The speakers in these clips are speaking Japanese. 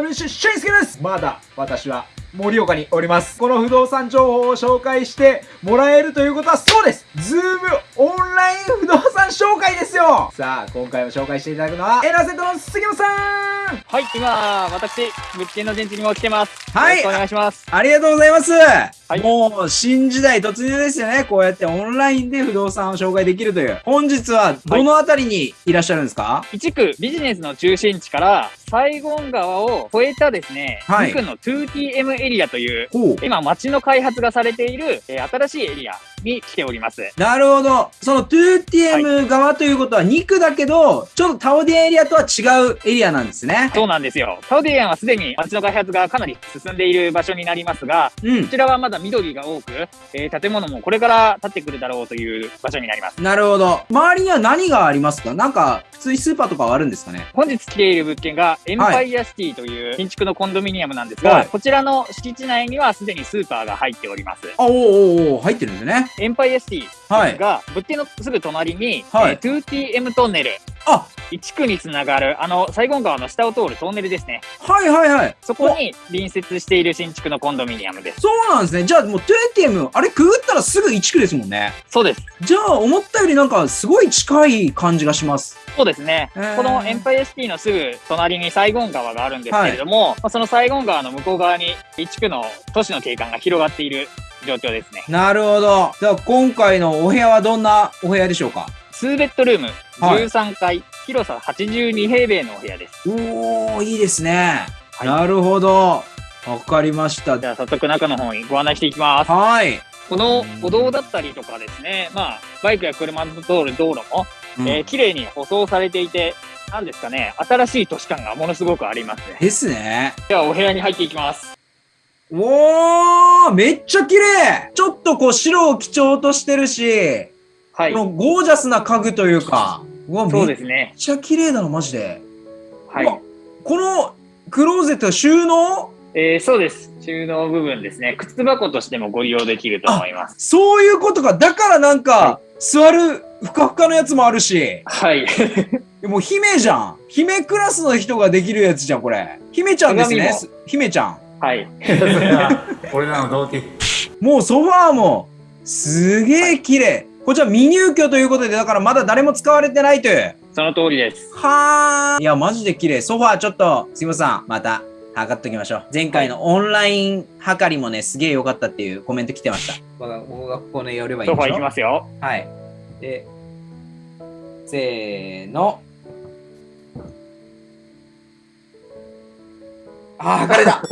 ナム住みます芸人 WC シェイスケですまだ私は盛岡におります。この不動産情報を紹介してもらえるということはそうですズームオンライン不動産紹介ですよさあ、今回も紹介していただくのは、エラセットの杉本さんはい、今、私、物件の現地にも来てます。はい。お願いします。ありがとうございます。はい、もう、新時代突入ですよね。こうやってオンラインで不動産を紹介できるという。本日は、どのあたりにいらっしゃるんですか、はい、一区ビジネスの中心地から、サイゴン川を越えたですね、はい、2区の 2TM エリアという、今街の開発がされている、えー、新しいエリアに来ております。なるほど。その 2TM 側ということは2区だけど、ちょっとタオディエリアとは違うエリアなんですね。そうなんですよ。タオディアンはすでに街の開発がかなり進んでいる場所になりますが、うん、こちらはまだ緑が多く、えー、建物もこれから建ってくるだろうという場所になります。なるほど。周りには何がありますか？なんか、普通にスーパーとかはあるんですかね？本日来ている物件が、エンパイアシティという新築のコンドミニアムなんですが、はい、こちらの敷地内にはすでにスーパーが入っております。あ、おおお入ってるんですね。エンパイアシティが、はい、物件のすぐ隣に、はい、えー、2TM トンネル。あ1区につながる、あの、西郷川の下を通るトンネルですね。はいはいはい。そこに隣接している新築のコンドミニアムです。そうなんですね。じゃあもう 2TM、あれくぐったらすぐ1区ですもんね。そうです。じゃあ思ったよりなんかすごい近い感じがします。そうですね。このエンパイアシティのすぐ隣にサイゴン川があるんですけれども、はい、そのサイゴン川の向こう側に1区の都市の景観が広がっている状況ですね。なるほど。じゃあ今回のお部屋はどんなお部屋でしょうか？2ベッドルーム、13階、はい、広さ82平米のお部屋です。おー、いいですね。はい、なるほど。わかりました。じゃあ早速中の方にご案内していきます。はい。この歩道だったりとかですね、まあ、バイクや車の通る道路も、うん、えー、綺麗に舗装されていて、なんですかね、新しい都市感がものすごくありますね。ですね。では、お部屋に入っていきます。おーめっちゃ綺麗ちょっとこう白を基調としてるし、はい。このゴージャスな家具というか、うわ、そうですね。めっちゃ綺麗だな、マジで。はい。このクローゼット収納？えー、そうです。収納部分ですね。靴箱としてもご利用できると思います。そういうことか。だからなんか、はい、座るふかふかのやつもあるし。はい。もう姫じゃん。姫クラスの人ができるやつじゃん、これ。姫ちゃんですね。姫ちゃん。はい。俺らの同期。もうソファーも、すげえ綺麗。こちら未入居ということで、だからまだ誰も使われてないという。その通りです。はあ。いや、マジで綺麗。ソファーちょっと、すいません。また、測っときましょう。前回のオンライン測りもね、すげえ良かったっていうコメント来てました。僕がここね、寄ればいいんでしょソファーいきますよ。はい。で、せーの。あ、測れた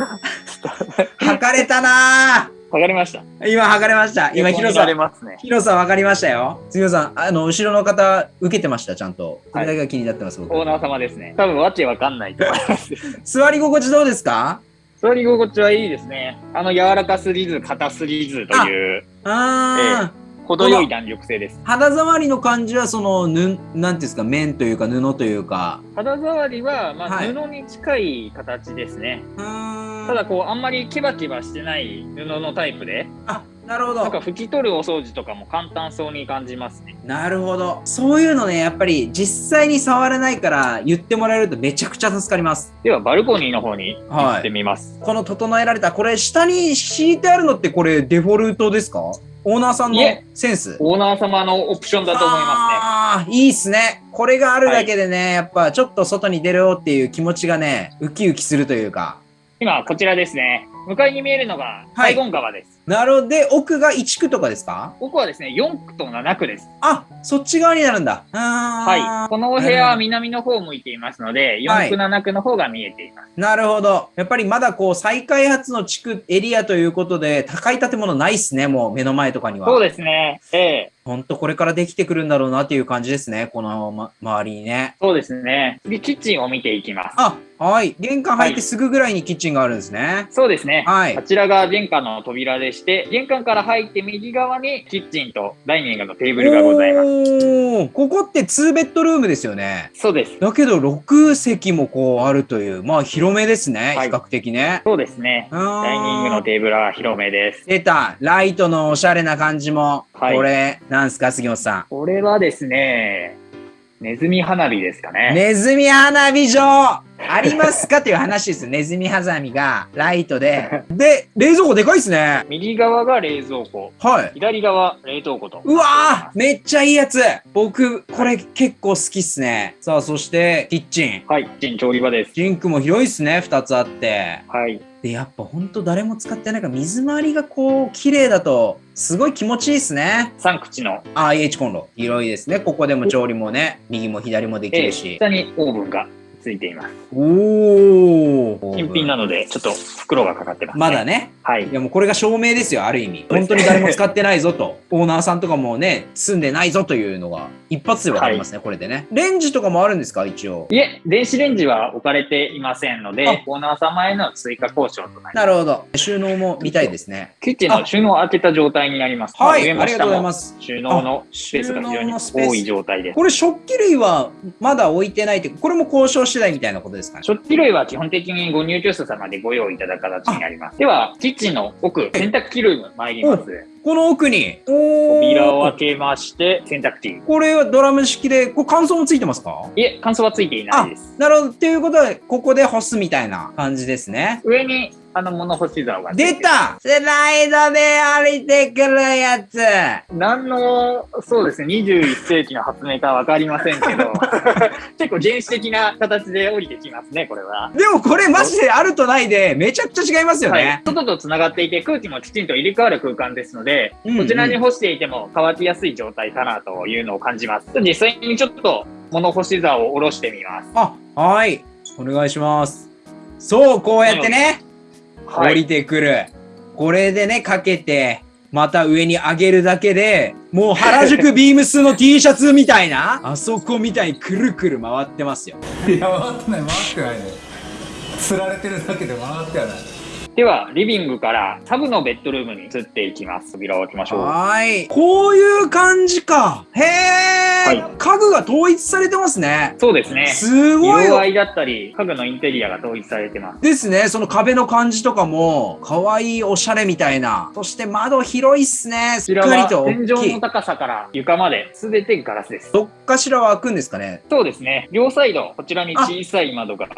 測れたな測りました。今測れました。今広さ、ね、広さ分かりましたよ。杉野さん、あの、後ろの方、受けてました、ちゃんと。これだけが気になってます、オーナー様ですね。多分、わけわかんないと思います。座り心地どうですか？座り心地はいいですね。あの、柔らかすぎず、硬すぎずという。ああ、ええ程よい弾力性です。肌触りの感じは、その、ぬ、うんですか、面というか、布というか。肌触りは、まあ、はい、布に近い形ですね。ただ、こう、あんまりキバキバしてない布のタイプで。あ、なるほど。なんか拭き取るお掃除とかも簡単そうに感じますね。なるほど。そういうのね、やっぱり実際に触れないから言ってもらえるとめちゃくちゃ助かります。では、バルコニーの方に行ってみます。はい、この整えられた、これ下に敷いてあるのってこれデフォルトですか？オーナーさんのセンスオーナー様のオプションだと思いますね。ああ、いいっすね。これがあるだけでね、はい、やっぱちょっと外に出るよっていう気持ちがね、ウキウキするというか。今、こちらですね。向かいに見えるのが、サイゴン川です。なるほど。で、奥が1区とかですか？奥はですね、4区と7区です。あ、そっち側になるんだ。はい。このお部屋は南の方を向いていますので、4区、7区の方が見えています。なるほど。やっぱりまだこう、再開発の地区、エリアということで、高い建物ないっすね、もう目の前とかには。そうですね。ええほんとこれからできてくるんだろうなっていう感じですね、この、ま、周りにね。そうですね。次、キッチンを見ていきます。あ、はい。玄関入ってすぐぐらいにキッチンがあるんですね。はい、そうですね。はい。こちらが玄関の扉でして、玄関から入って右側にキッチンとダイニングのテーブルがございます。ここって2ベッドルームですよね。そうです。だけど6席もこうあるという、まあ広めですね、はい、比較的ね。そうですね。ダイニングのテーブルは広めです。出た。ライトのおしゃれな感じも。はい、これ、なんすか、杉本さん？これはですね、ネズミ花火ですかね。ネズミ花火場ありますか？っていう話です。ネズミ花火がライトで。で、冷蔵庫でかいっすね。右側が冷蔵庫。はい。左側、冷凍庫と。うわーめっちゃいいやつ僕、これ結構好きっすね。さあ、そして、キッチン。はい、キッチン調理場です。シンクも広いっすね、二つあって。はい。で、やっぱほんと誰も使ってないから、水回りがこう、綺麗だと、すごい気持ちいいっすね。3口の。IH コンロ。広いですね。ここでも調理もね、右も左もできるし。下にオーブンがついています。おお。新品なので、ちょっと袋がかかってます、ね、まだね。はい。いやもうこれが証明ですよ、ある意味。本当に誰も使ってないぞと。オーナーさんとかもね、住んでないぞというのが、一発でわかりますね、はい、これでね。レンジとかもあるんですか、一応。いえ、電子レンジは置かれていませんので、オーナー様への追加交渉となります。なるほど。収納も見たいですね。キッチンの収納を開けた状態になります。はい、ありがとうございます。収納のスペースが非常に多い状態です。これ食器類はまだ置いてないって、これも交渉次第みたいなことですかか食器類は基本的にご入居者様でご用意いただく形になります。では、キッチンの奥、洗濯機ルーム参ります。この奥に？扉を開けまして、洗濯機。これはドラム式で、これ乾燥もついてますか？いえ、乾燥はついていないです。なるほど。っていうことは、ここで干すみたいな感じですね。上にあの物干し竿が出たスライドで降りてくるやつ何の、そうですね、21世紀の発明かわかりませんけど、結構原始的な形で降りてきますね、これは。でもこれマジであるとないで、めちゃくちゃ違いますよね。はい、外と繋がっていて、空気もきちんと入れ替わる空間ですので、うんうん、こちらに干していても乾きやすい状態かなというのを感じます。実際にちょっと物干し竿を下ろしてみます。あ、はい。お願いします。そう、こうやってね。降りてくる。これでね、かけて、また上に上げるだけで、もう原宿ビームスの T シャツみたいな、あそこみたいにくるくる回ってますよ。いや、回ってない、回ってないね。釣られてるだけで回ってはない。では、リビングからサブのベッドルームに移っていきます。扉を開けましょう。はい。こういう感じか。へえ、はい、家具が統一されてますね。そうですね。すごい。色合いだったり、家具のインテリアが統一されてます。ですね。その壁の感じとかも、可愛いおしゃれみたいな。そして窓広いっすね。しっかりと天井の高さから床まで全てガラスです。どっかしらは開くんですかねそうですね。両サイド、こちらに小さい窓が。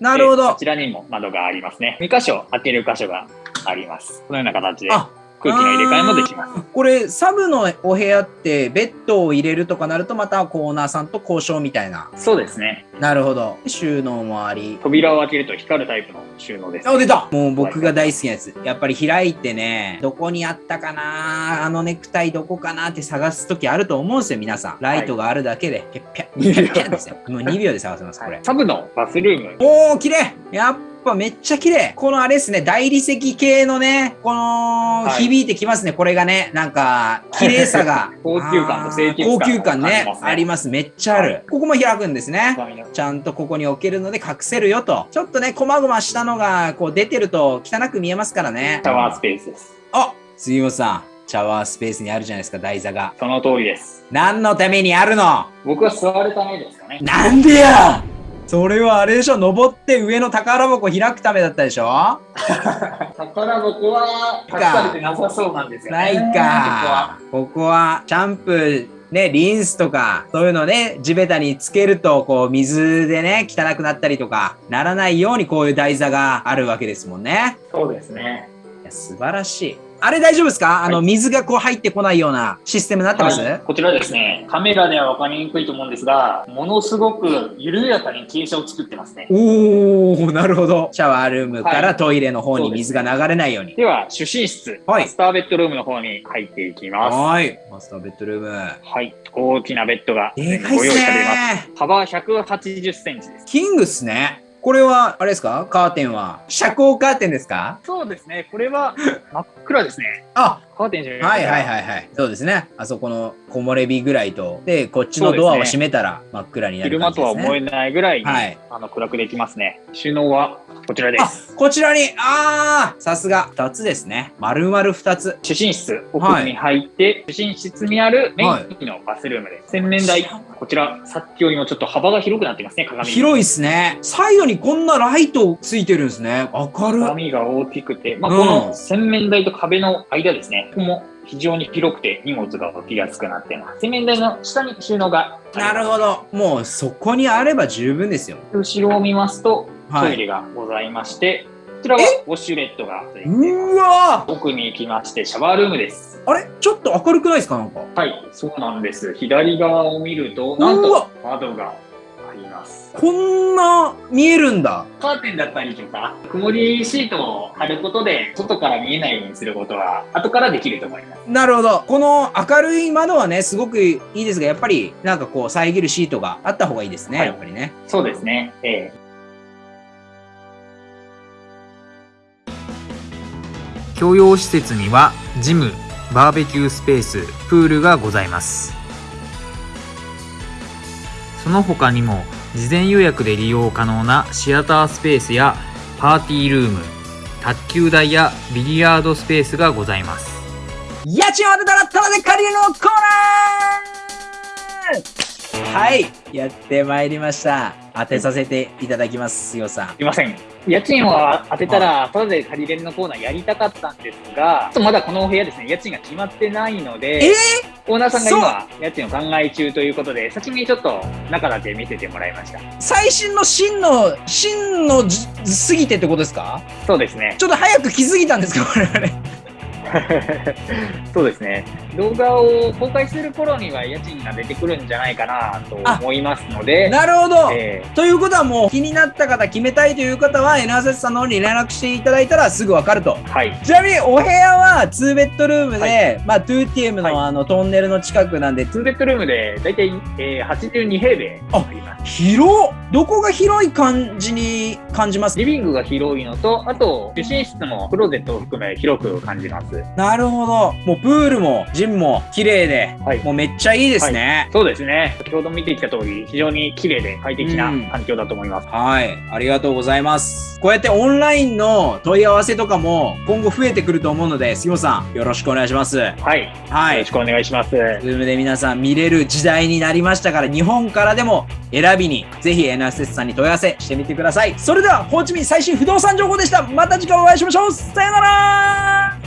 なるほど。こちらにも窓がありますね。2箇所開ける箇所があります。このような形で空気の入れ替えもできます。これ、サブのお部屋って、ベッドを入れるとかなると、またコーナーさんと交渉みたいな。そうですね。なるほど。収納もあり。扉を開けると光るタイプの収納です、ね。あ、出たもう僕が大好きなやつ。やっぱり開いてね、どこにあったかなあのネクタイどこかなって探すときあると思うんですよ、皆さん。ライトがあるだけで、ぴゃっぴゃ、ぴゃっぴゃですよ。もう2秒で探せます、これ。サブのバスルーム。おー、綺麗やっぱめっちゃ綺麗。このあれですね、大理石系のね、この、響いてきますね、これがね。なんか、綺麗さが。高級感と清潔感。高級感ね。あります。めっちゃある。ここも開くんですね。ちゃんとここに置けるので隠せるよと。ちょっとね、こまごましたのが、こう出てると汚く見えますからね。シャワースペースです。あ杉本さん。シャワースペースにあるじゃないですか、台座が。その通りです。何のためにあるの？僕は座るためですかね。なんでやそれはあれでしょ登って上の宝箱開くためだったでしょ？宝箱は隠されてなさそうなんですよね。ないか。ここはシャンプー、ね、リンスとか、そういうのね、地べたにつけると、こう、水でね、汚くなったりとか、ならないようにこういう台座があるわけですもんね。そうですね。いや素晴らしい。あれ大丈夫ですか？あの、水がこう入ってこないようなシステムになってます、はい、こちらですね、カメラでは分かりにくいと思うんですが、ものすごく緩やかに傾斜を作ってますね。おー、なるほど。シャワールームからトイレの方に水が流れないように。はい、では、主寝室、はい、マスターベッドルームの方に入っていきます。はい。マスターベッドルーム。はい。大きなベッドがご用意されます。幅180センチです。キングっすね。これは、あれですか？カーテンは。遮光カーテンですか？そうですね。これは真っ暗ですね。あカーテンじゃないはいはいはいはい。そうですね。あそこの木漏れ日ぐらいと、で、こっちのドアを閉めたら真っ暗になる感じです、ね、昼間とは思えないぐらいに、はい、あの暗くできますね。収納はこちらです。こちらに、ああさすが。二つですね。丸々二つ。主寝室、奥に入って、はい、主寝室にあるメインのバスルームです。洗面台。こちら、さっきよりもちょっと幅が広くなってますね、鏡。広いですね。サイドにこんなライトついてるんですね。明るい。鏡が大きくて、まあ、この洗面台と壁の間ですね。ここも非常に広くて荷物が置きやすくなっています。洗面台の下に収納がなるほど。もうそこにあれば十分ですよ。後ろを見ますと、トイレがございまして、はいこちらはウォッシュレットがうわ奥に行きましてシャワールームです。あれ？ちょっと明るくないですか？なんか。はいそうなんです。左側を見るとなんと窓がます。こんな見えるんだ。カーテンだったりとか曇りシートを貼ることで外から見えないようにすることは後からできると思います。なるほど。この明るい窓はねすごくいいですがやっぱりなんかこう遮るシートがあった方がいいですね、はい、やっぱりね。そうですね。ええ。共用施設にはジム、バーベキュースペース、プールがございます。その他にも事前予約で利用可能なシアタースペースやパーティールーム、卓球台やビリヤードスペースがございます。家賃を当てたらタダで借りるのコーナーはい、やってまいりました。当てさせていただきます、よさん。すいません。家賃を当てたら、ただで借りれるのコーナーやりたかったんですが、まだこのお部屋ですね、家賃が決まってないので、えー、オーナーさんが今、家賃を考え中ということで、先にちょっと中だけ見せてもらいました。最新の真の、真の過ぎてってことですか？そうですね。ちょっと早く気づいたんですか、我々。そうですね。動画を公開する頃には家賃が出てくるんじゃないかなと思いますので。なるほど、えー、ということはもう気になった方、決めたいという方は NSS さんの方に連絡していただいたらすぐわかると。はい。ちなみにお部屋は2ベッドルームで、はい、まあ 2TM のあのトンネルの近くなんで。2ベッドルームで大体、えー、82平米あります。どこが広い感じに感じます？リビングが広いのと、あと、主寝室もクローゼットを含め広く感じます。なるほど。もうプールもジムも綺麗で、はい、もうめっちゃいいですね、はい、そうですね。先ほど見てきた通り、非常に綺麗で快適な環境だと思います、うん、はい。ありがとうございます。こうやってオンラインの問い合わせとかも今後増えてくると思うので、杉本さん、よろしくお願いします。はい。はい。よろしくお願いします。 Zoom で皆さん見れる時代になりましたから、日本からでも選びに、ぜひ NSS さんに問い合わせしてみてください。それでは、ホーチミン最新不動産情報でした。また次回お会いしましょう。さよなら